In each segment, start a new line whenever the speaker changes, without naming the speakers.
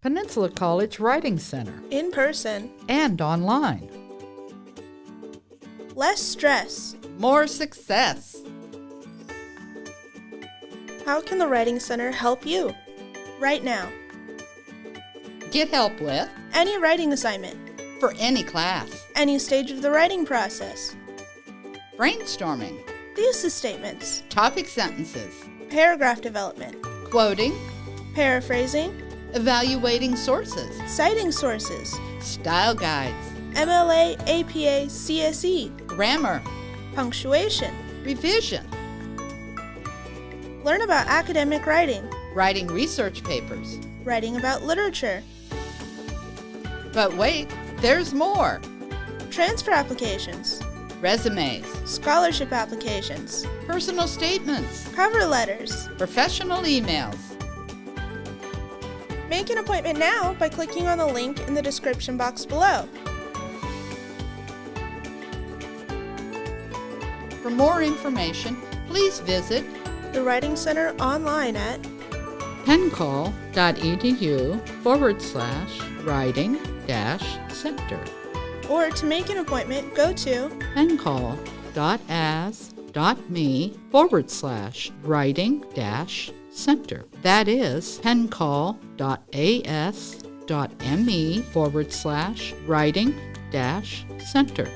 Peninsula College Writing Center,
in person,
and online.
less stress.
More success.
How can the Writing Center help you? Right now,
Get help with
any writing assignment,
for any class.
any stage of the writing process,
Brainstorming,
thesis statements,
topic sentences,
paragraph development,
quoting,
paraphrasing,
evaluating sources,
citing sources,
style guides,
MLA, APA, CSE,
grammar,
punctuation.
revision,
Learn about academic writing,
writing research papers.
writing about literature,
But wait, there's more.
transfer applications,
Resumes,
scholarship applications,
personal statements,
cover letters.
professional emails.
Make an appointment now by clicking on the link in the description box below.
For more information, please visit
The Writing Center online at
pencol.edu forward slash writing dash center.
or to make an appointment, go to
pencol.as.me forward slash writing dash center. That is pencol.as.me forward slash writing dash center.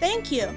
Thank you.